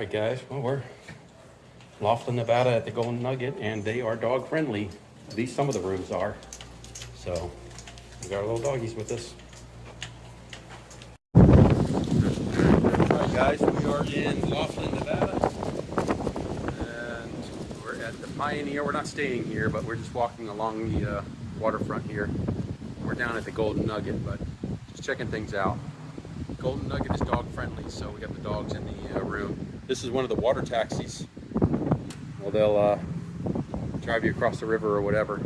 right, guys. Well, we're Laughlin, Nevada at the Golden Nugget, and they are dog friendly. At least some of the rooms are. So we got our little doggies with us. All right, guys. We are in Laughlin, Nevada, and we're at the Pioneer. We're not staying here, but we're just walking along the uh, waterfront here. We're down at the Golden Nugget, but just checking things out. Golden Nugget is dog friendly, so we got the dogs in the uh, room. This is one of the water taxis. Well, they'll uh, drive you across the river or whatever.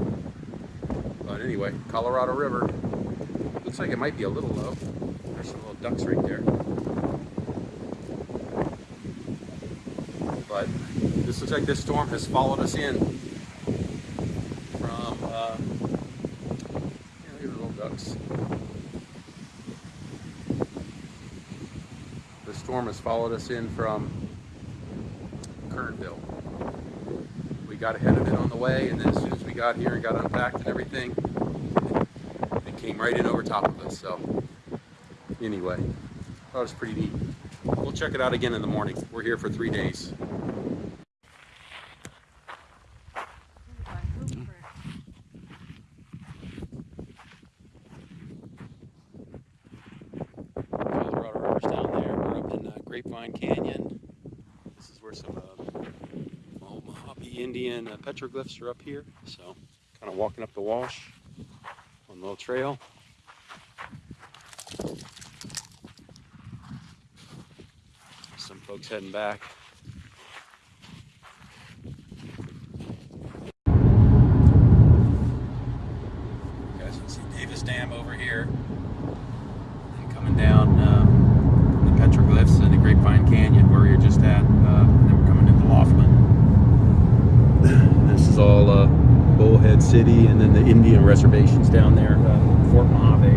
But anyway, Colorado River. Looks like it might be a little low. There's some little ducks right there. But this looks like this storm has followed us in from, uh, yeah, at little ducks. The storm has followed us in from Kernville. We got ahead of it on the way, and then as soon as we got here and got unpacked and everything, it came right in over top of us. So, anyway, that was pretty neat. We'll check it out again in the morning. We're here for three days. Colorado River's down there. We're up in uh, Grapevine Canyon. This is where some uh, Mojave Indian uh, petroglyphs are up here. So, kind of walking up the wash on the little trail. Some folks heading back. You guys can see Davis Dam over here. And coming down um, the petroglyphs and the Grapevine Canyon where you're just at. Uh, and then we're coming into Laughlin. This is all uh, Bullhead City and then the Indian reservations down there, uh, Fort Mojave.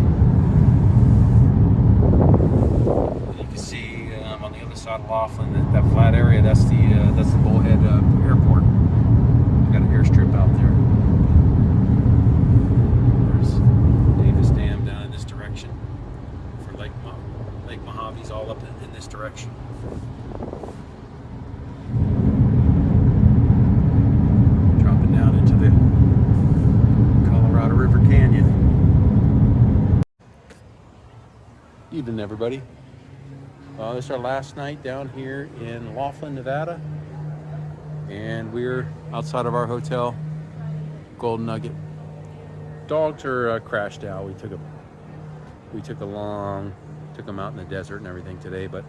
You can see um, on the other side of Laughlin, that, that flat area, that's the uh, that's the Bullhead uh, Airport. We got an airstrip out there. There's Davis Dam down in this direction for Lake Mo Lake Mojave's all up in, in this direction. Dropping down into the Colorado River Canyon. Evening, everybody. Uh, this is our last night down here in Laughlin, Nevada, and we're outside of our hotel, Golden Nugget. Dogs are uh, crashed out. We took a we took a long took them out in the desert and everything today, but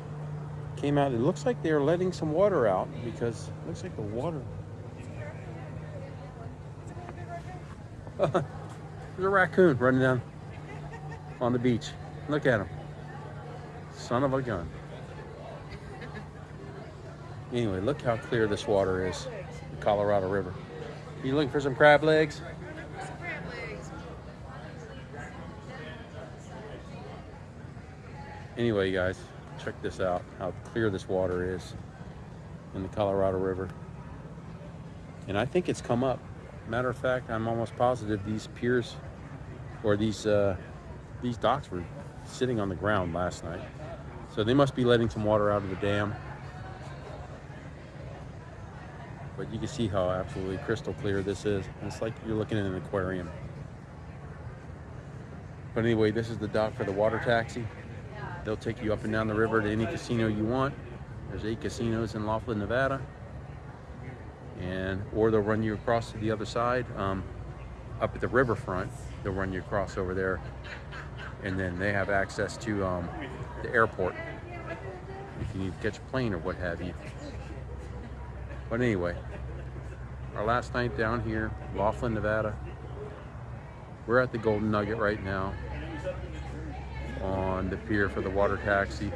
came out. It looks like they're letting some water out because it looks like the water. There's a raccoon running down on the beach. Look at him. Son of a gun. Anyway, look how clear this water is. The Colorado River. You looking for some crab legs? Anyway, you guys, check this out. How clear this water is in the Colorado River. And I think it's come up. Matter of fact, I'm almost positive these piers or these uh, these docks were sitting on the ground last night. So they must be letting some water out of the dam. But you can see how absolutely crystal clear this is. It's like you're looking in an aquarium. But anyway, this is the dock for the water taxi. They'll take you up and down the river to any casino you want. There's eight casinos in Laughlin, Nevada. And, or they'll run you across to the other side. Um, up at the riverfront, they'll run you across over there. And then they have access to um, the airport if you need to catch a plane or what have you. But anyway, our last night down here, Laughlin, Nevada. We're at the Golden Nugget right now on the pier for the water taxi.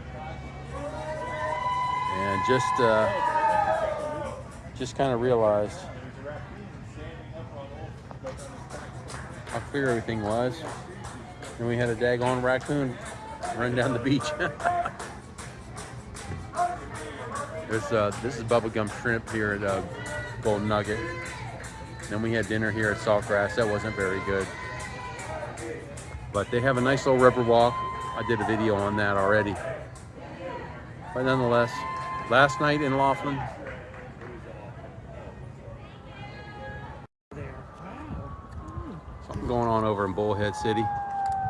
And just uh, just kind of realized how clear everything was. And we had a daggone raccoon run down the beach. There's, uh, this is bubblegum shrimp here at uh, Golden Nugget. Then we had dinner here at Saltgrass. That wasn't very good. But they have a nice little river walk. I did a video on that already. But nonetheless, last night in Laughlin. Something going on over in Bullhead City.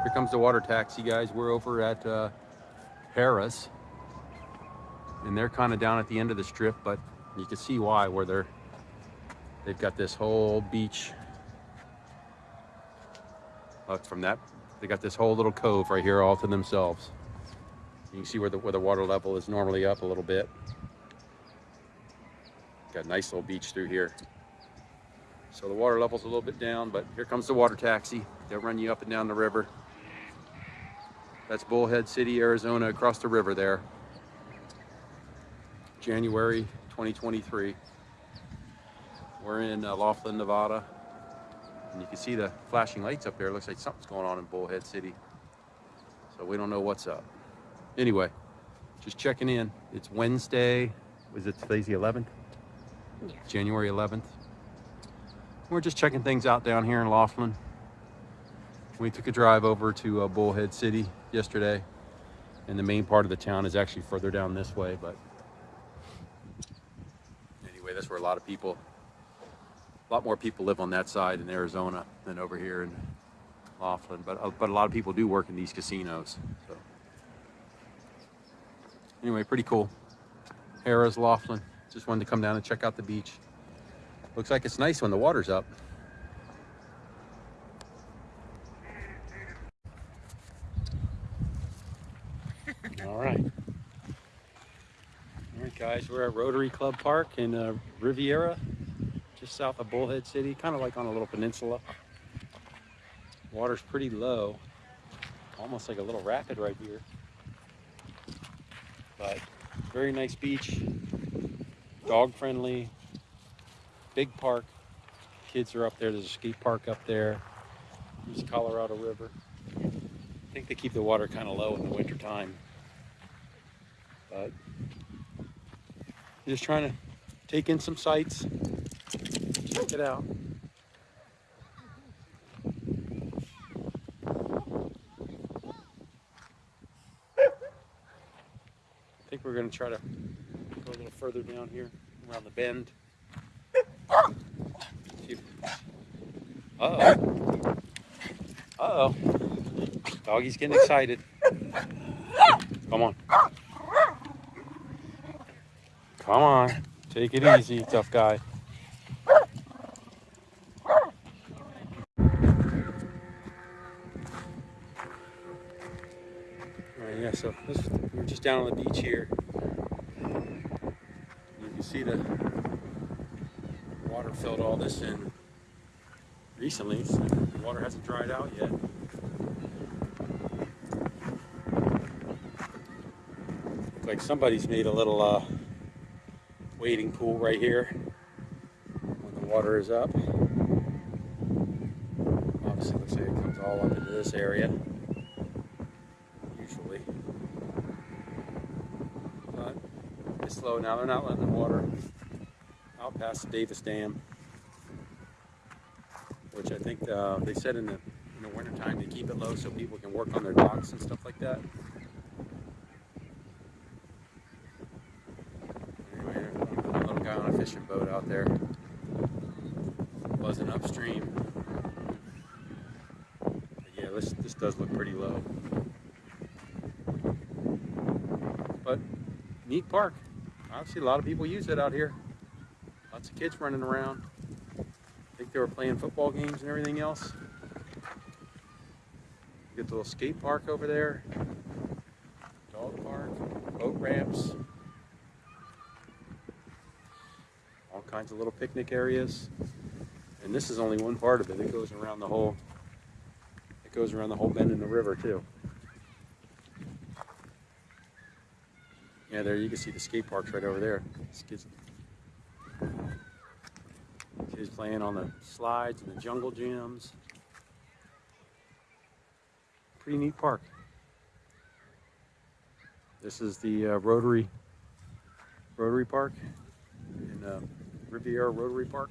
Here comes the water taxi, guys. We're over at uh, Harrah's. And they're kind of down at the end of the strip, but you can see why, where they're, they've got this whole beach. Look, from that, they got this whole little cove right here all to themselves. You can see where the, where the water level is normally up a little bit. Got a nice little beach through here. So the water level's a little bit down, but here comes the water taxi. They'll run you up and down the river. That's Bullhead City, Arizona, across the river there. January 2023. We're in uh, Laughlin, Nevada. And you can see the flashing lights up there. It looks like something's going on in Bullhead City. So we don't know what's up. Anyway, just checking in. It's Wednesday. Was it today's the 11th? Yeah. January 11th. We're just checking things out down here in Laughlin. We took a drive over to uh, Bullhead City yesterday. And the main part of the town is actually further down this way, but anyway, that's where a lot of people, a lot more people live on that side in Arizona than over here in Laughlin. But, uh, but a lot of people do work in these casinos. So anyway, pretty cool. Harrah's Laughlin. Just wanted to come down and check out the beach. Looks like it's nice when the water's up. All right. Guys, we're at Rotary Club Park in uh, Riviera, just south of Bullhead City, kind of like on a little peninsula. Water's pretty low, almost like a little rapid right here. But very nice beach, dog friendly, big park. Kids are up there. There's a skate park up there. There's Colorado River. I think they keep the water kind of low in the winter time. But just trying to take in some sights. Check it out. I think we're going to try to go a little further down here around the bend. Uh-oh. Uh-oh. Doggy's getting excited. Come on. Come on. Take it easy, tough guy. All right, yeah, so this, we're just down on the beach here. You can see the water filled all this in recently, so the water hasn't dried out yet. Looks like somebody's made a little uh, wading pool right here when the water is up. Obviously, looks like it comes all up into this area. Usually, but it's slow now. They're not letting the water out past the Davis Dam, which I think uh, they said in the in the wintertime they keep it low so people can work on their docks and stuff like that. Anyway, a little guy on a fishing boat out there, buzzing upstream. But yeah, this this does look pretty low, but neat park. Obviously, a lot of people use it out here. Lots of kids running around. I think they were playing football games and everything else. Get the little skate park over there. Dog park, boat ramps. All kinds of little picnic areas. And this is only one part of it. It goes around the whole it goes around the whole bend in the river too. Yeah, there you can see the skate parks right over there. Kids Kids playing on the slides and the jungle gyms. Pretty neat park. This is the uh, Rotary Rotary Park in uh, Riviera Rotary Park.